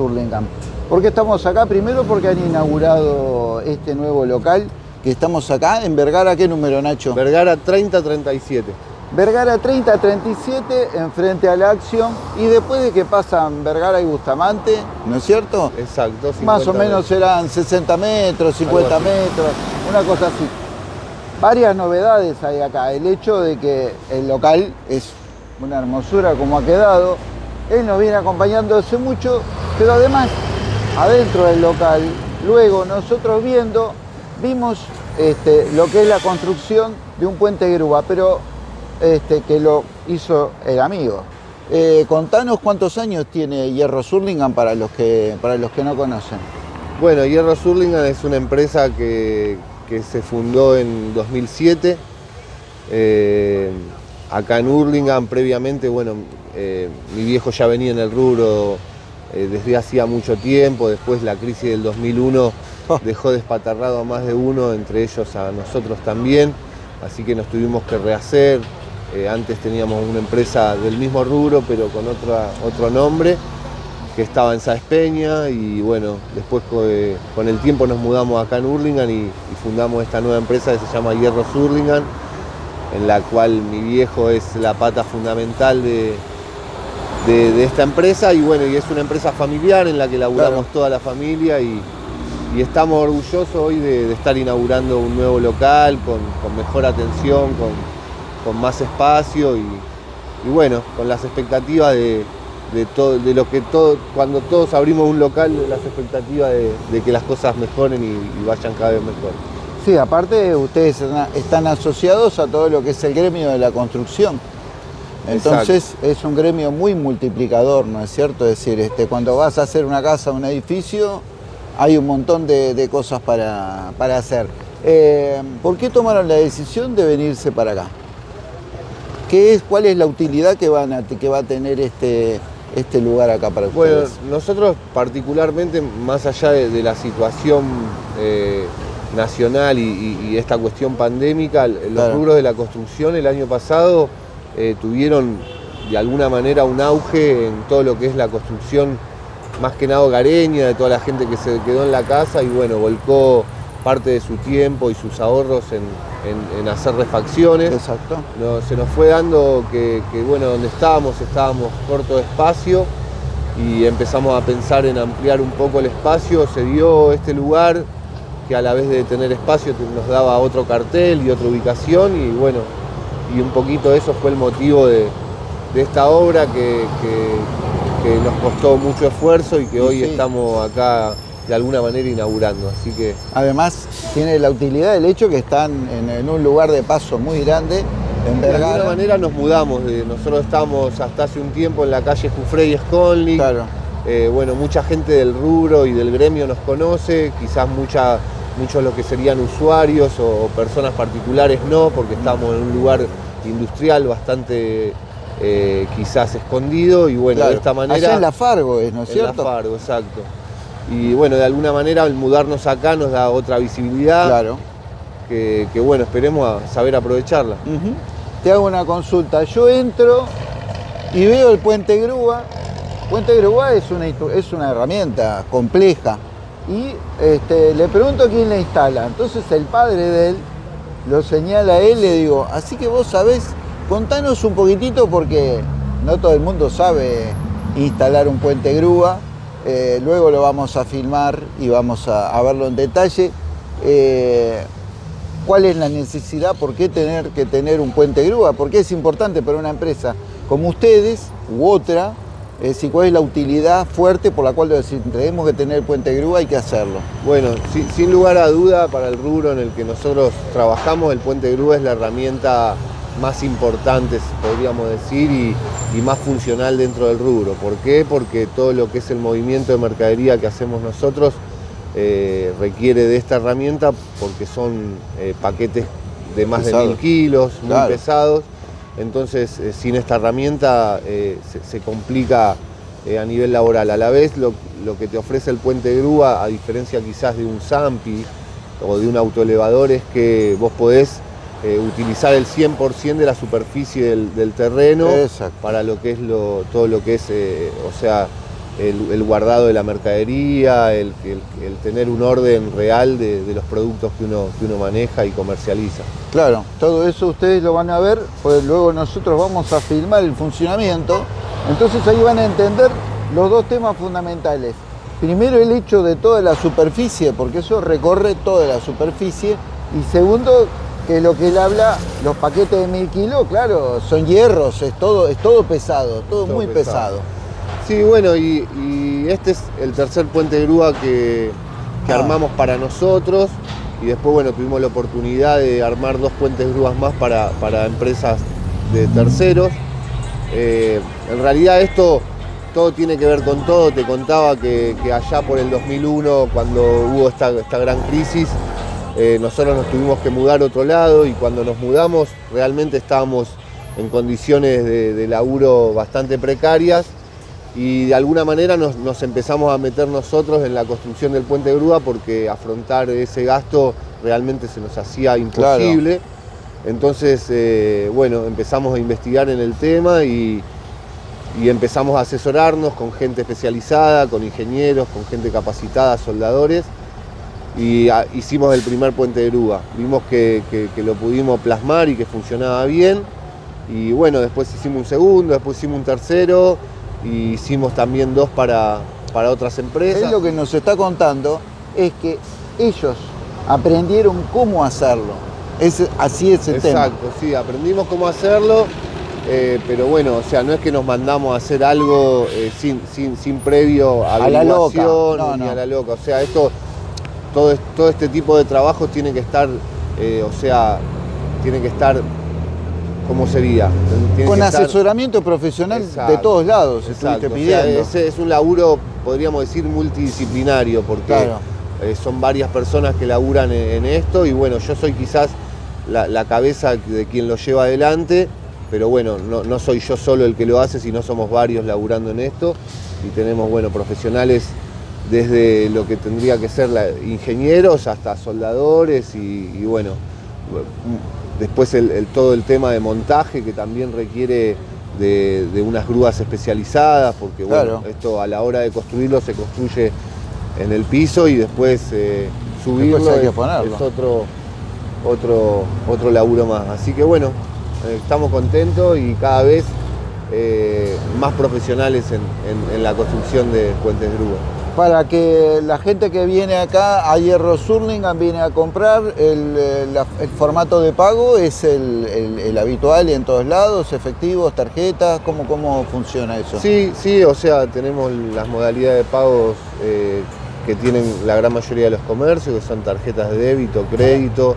Hurlingham. ¿Por qué estamos acá? Primero porque han inaugurado este nuevo local, que estamos acá en Vergara, ¿qué número Nacho? Vergara 3037. Vergara 3037, enfrente a la acción, y después de que pasan Vergara y Bustamante, ¿no es cierto? Exacto. Más o menos serán 60 metros, 50 metros, una cosa así. Varias novedades hay acá. El hecho de que el local es una hermosura como ha quedado. Él nos viene acompañando hace mucho, pero además, adentro del local, luego nosotros viendo, vimos este, lo que es la construcción de un puente grúa, pero este, que lo hizo el amigo. Eh, contanos cuántos años tiene Hierro Surlingham para los que, para los que no conocen. Bueno, Hierro Surlingham es una empresa que, que se fundó en 2007. Eh, acá en Hurlingham previamente, bueno, eh, mi viejo ya venía en el rubro eh, desde hacía mucho tiempo, después la crisis del 2001 dejó despatarrado a más de uno, entre ellos a nosotros también, así que nos tuvimos que rehacer. antes teníamos una empresa del mismo rubro, pero con otro nombre que estaba en Sáez Peña y bueno, después con el tiempo nos mudamos acá en Hurlingham y, fundamos esta nueva empresa que se llama Hierros Hurlingham, en la cual mi viejo es la pata fundamental de, de, esta empresa y bueno, y es una empresa familiar en la que laburamos toda la familia y, estamos orgullosos hoy de, estar inaugurando un nuevo local con, mejor atención, con, más espacio y bueno, con las expectativas de de, todo, de lo que todo, cuando todos abrimos un local, las expectativas de, que las cosas mejoren y, vayan cada vez mejor. Sí, aparte ustedes están asociados a todo lo que es el gremio de la construcción. Entonces es un gremio muy multiplicador, ¿no es cierto? Es decir, este, cuando vas a hacer una casa, un edificio, hay un montón de, cosas para, hacer. Eh, ¿Por qué tomaron la decisión de venirse para acá? ¿Qué es, ¿Cuál es la utilidad que, van a, que va a tener este, este lugar acá para ustedes? Bueno, nosotros particularmente, más allá de, la situación eh, nacional y, esta cuestión pandémica, los rubros de la construcción el año pasado eh, tuvieron de alguna manera un auge en todo lo que es la construcción más que nada hogareña, de toda la gente que se quedó en la casa y bueno, volcó parte de su tiempo y sus ahorros en, hacer refacciones. Exacto. se nos fue dando que, bueno, donde estábamos, estábamos corto de espacio y empezamos a pensar en ampliar un poco el espacio. Se dio este lugar que a la vez de tener espacio nos daba otro cartel y otra ubicación y bueno, y un poquito eso fue el motivo de, esta obra que, nos costó mucho esfuerzo y que hoy estamos acá de alguna manera inaugurando. Así que... Además tiene la utilidad del hecho que están en, un lugar de paso muy grande, De alguna manera nos mudamos, nosotros estamos hasta hace un tiempo en la calle Jufrey y Sconley. Claro. Eh, bueno, mucha gente del rubro y del gremio nos conoce, quizás mucha, muchos los que serían usuarios o, personas particulares no, porque estamos en un lugar industrial bastante eh, quizás escondido y bueno, de esta manera... Allá en La Fargo es, ¿no es cierto? En La Fargo, exacto y bueno, de alguna manera el mudarnos acá nos da otra visibilidad. Claro. Que, bueno, esperemos saber aprovecharla. Te hago una consulta. Yo entro y veo el puente grúa. Puente grúa es una, es una herramienta compleja. Y este, le pregunto quién la instala. Entonces el padre de él lo señala a él, le digo, así que vos sabés, contanos un poquitito porque no todo el mundo sabe instalar un puente grúa eh, luego lo vamos a filmar y vamos a, verlo en detalle. Eh, ¿Cuál es la necesidad? ¿Por qué tener que tener un puente grúa? ¿Por qué es importante para una empresa como ustedes u otra? Es ¿Cuál es la utilidad fuerte por la cual tenemos que tener puente grúa? Hay que hacerlo. Bueno, sin lugar a duda, para el rubro en el que nosotros trabajamos, el puente grúa es la herramienta más importantes, podríamos decir, y, más funcional dentro del rubro. ¿Por qué? Porque todo lo que es el movimiento de mercadería que hacemos nosotros eh, requiere de esta herramienta porque son eh, paquetes de más de mil kilos, muy pesados. Entonces, eh, sin esta herramienta se, complica a nivel laboral. A la vez, lo, lo, que te ofrece el puente grúa, a diferencia quizás de un Zampi o de un autoelevador, es que vos podés eh, utilizar el 100% de la superficie del, terreno para lo que es lo, todo lo que es, eh, o sea, el, el guardado de la mercadería, el, el- el tener un orden real de, de los productos que uno, que uno maneja y comercializa. Claro, todo eso ustedes lo van a ver, pues luego nosotros vamos a filmar el funcionamiento. Entonces ahí van a entender los dos temas fundamentales. Primero el hecho de toda la superficie, porque eso recorre toda la superficie. Y segundo, que lo que él habla, los paquetes de mil kilos, claro, son hierros, es todo, es todo pesado, todo, Todo muy pesado. pesado. Sí, bueno, y, y este es el tercer puente de grúa que, que Ah. armamos para nosotros. Y después, bueno, tuvimos la oportunidad de armar dos puentes grúas más para, para empresas de terceros. Eh, en realidad esto todo tiene que ver con todo. Te contaba que, que allá por el 2001, cuando hubo esta, esta gran crisis, eh, nosotros nos tuvimos que mudar a otro lado y cuando nos mudamos realmente estábamos en condiciones de, de laburo bastante precarias y de alguna manera nos, nos empezamos a meter nosotros en la construcción del puente de grúa porque afrontar ese gasto realmente se nos hacía imposible. Entonces, eh, bueno, empezamos a investigar en el tema y, y empezamos a asesorarnos con gente especializada, con ingenieros, con gente capacitada, soldadores, y ah, hicimos el primer puente de grúa. Vimos que, que- que lo pudimos plasmar y que funcionaba bien, y bueno, después hicimos un segundo, después hicimos un tercero, y hicimos también dos para, para otras empresas. Él lo que nos está contando es que ellos aprendieron cómo hacerlo. Es, así es el tema. Exacto, sí, aprendimos cómo hacerlo, eh, pero bueno, o sea, no es que nos mandamos a hacer algo eh, sin, sin, sin previo A la loca, no, ni no. a la loca. O sea, esto, todo, todo este tipo de trabajos tiene que estar, eh, o sea, tiene que estar, ¿cómo sería? Tiene Con estar- asesoramiento profesional de todos lados, Exacto, estuviste o sea, pidiendo. es un laburo, podríamos decir, multidisciplinario, porque Claro. eh, son varias personas que laburan en, en esto y bueno, yo soy quizás la, la cabeza de quien lo lleva adelante, pero bueno, no, no soy yo solo el que lo hace, sino somos varios laburando en esto y tenemos, bueno, profesionales desde lo que tendría que ser la- ingenieros hasta soldadores y, y bueno, después el, el- todo el tema de montaje que también requiere de, de unas grúas especializadas, porque bueno, esto a la hora de construirlo se construye en el piso y después eh, subirlo Después hay que es, ponerlo. es otro, otro, otro laburo más. Así que bueno, eh, estamos contentos y cada vez eh, más profesionales en, en- en la construcción de puentes de grúa. Para que la gente que viene acá a Hierro Surlingham viene a comprar, el, eh, el formato de pago es el, el- habitual en todos lados, efectivos, tarjetas, ¿cómo, cómo funciona eso? Sí, sí, o sea, tenemos las modalidades de pagos eh, que tienen la gran mayoría de los comercios, que son tarjetas de débito, crédito,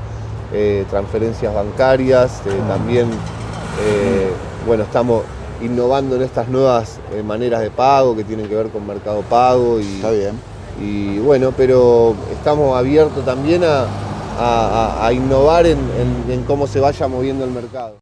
eh, transferencias bancarias, eh, también, bueno, estamos innovando en estas nuevas eh, maneras de pago que tienen que ver con Mercado Pago y, Está bien. y bueno, pero estamos abiertos también a, a- innovar en- en- en cómo se vaya moviendo el mercado.